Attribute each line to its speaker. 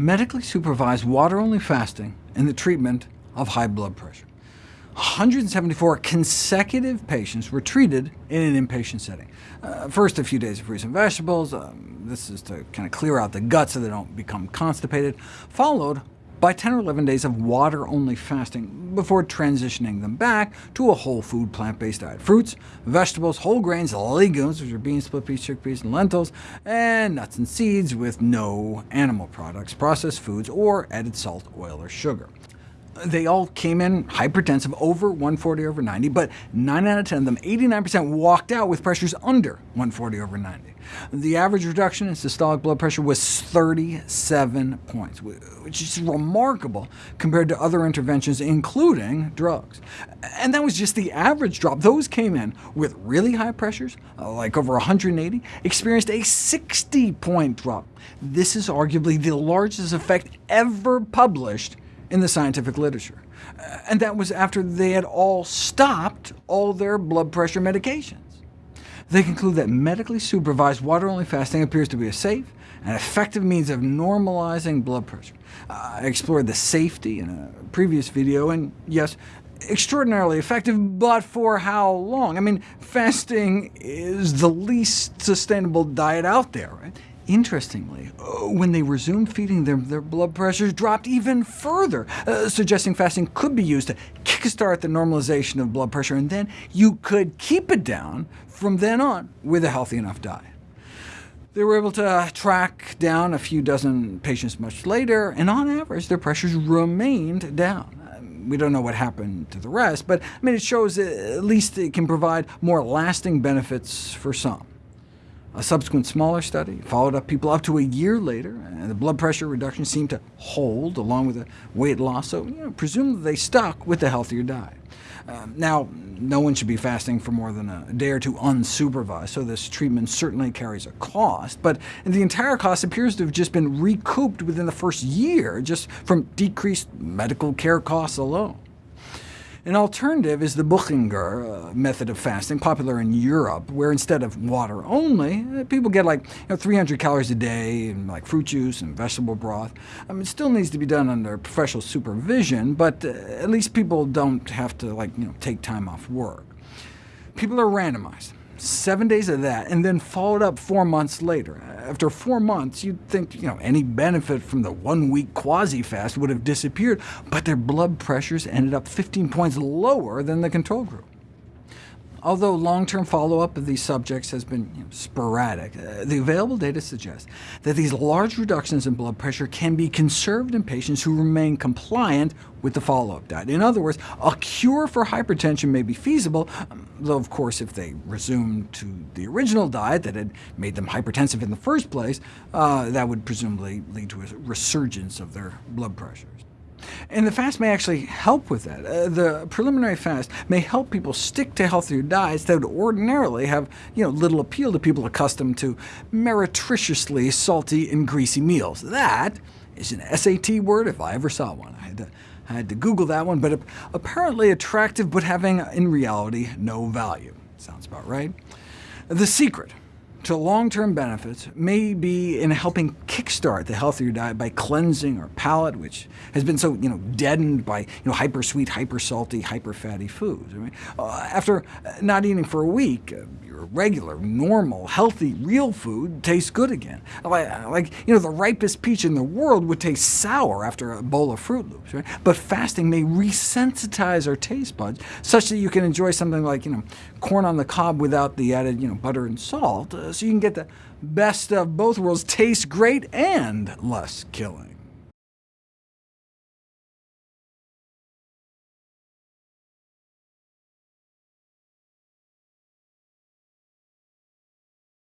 Speaker 1: medically supervised water-only fasting in the treatment of high blood pressure. 174 consecutive patients were treated in an inpatient setting. Uh, first, a few days of fruits and vegetables. Um, this is to kind of clear out the gut so they don't become constipated, followed by 10 or 11 days of water-only fasting before transitioning them back to a whole food plant-based diet. Fruits, vegetables, whole grains, legumes, which are beans, split peas, chickpeas, and lentils, and nuts and seeds with no animal products, processed foods, or added salt, oil, or sugar they all came in hypertensive, over 140 over 90, but 9 out of 10 of them, 89%, walked out with pressures under 140 over 90. The average reduction in systolic blood pressure was 37 points, which is remarkable compared to other interventions, including drugs. And that was just the average drop. Those came in with really high pressures, uh, like over 180, experienced a 60-point drop. This is arguably the largest effect ever published in the scientific literature. And that was after they had all stopped all their blood pressure medications. They conclude that medically supervised water-only fasting appears to be a safe and effective means of normalizing blood pressure. I explored the safety in a previous video, and yes, extraordinarily effective, but for how long? I mean, fasting is the least sustainable diet out there. Right? Interestingly, uh, when they resumed feeding their blood pressures dropped even further, uh, suggesting fasting could be used to kickstart the normalization of blood pressure, and then you could keep it down from then on with a healthy enough diet. They were able to track down a few dozen patients much later, and on average their pressures remained down. We don't know what happened to the rest, but I mean, it shows at least it can provide more lasting benefits for some. A subsequent smaller study followed up people up to a year later, and the blood pressure reduction seemed to hold along with the weight loss, so you know, presumably they stuck with the healthier diet. Uh, now, no one should be fasting for more than a day or two unsupervised, so this treatment certainly carries a cost, but the entire cost appears to have just been recouped within the first year, just from decreased medical care costs alone. An alternative is the Buchinger uh, method of fasting, popular in Europe, where instead of water only, uh, people get like you know, 300 calories a day, and like fruit juice and vegetable broth. I mean, it still needs to be done under professional supervision, but uh, at least people don't have to like, you know, take time off work. People are randomized seven days of that, and then followed up four months later. After four months, you'd think you know, any benefit from the one-week quasi-fast would have disappeared, but their blood pressures ended up 15 points lower than the control group. Although long-term follow-up of these subjects has been you know, sporadic, uh, the available data suggests that these large reductions in blood pressure can be conserved in patients who remain compliant with the follow-up diet. In other words, a cure for hypertension may be feasible, um, though of course if they resume to the original diet that had made them hypertensive in the first place, uh, that would presumably lead to a resurgence of their blood pressures. And the fast may actually help with that. Uh, the preliminary fast may help people stick to healthier diets that would ordinarily have you know, little appeal to people accustomed to meretriciously salty and greasy meals. That is an SAT word if I ever saw one. I had to, I had to Google that one, but apparently attractive, but having, in reality, no value. Sounds about right. The secret to long-term benefits may be in helping kickstart the healthier diet by cleansing our palate, which has been so you know, deadened by you know, hyper-sweet, hyper-salty, hyper-fatty foods. I mean, uh, after not eating for a week, regular, normal, healthy, real food tastes good again. Like, you know, the ripest peach in the world would taste sour after a bowl of Froot Loops, right? But fasting may resensitize our taste buds, such that you can enjoy something like you know, corn on the cob without the added you know, butter and salt, uh, so you can get the best of both worlds, taste great and less killing.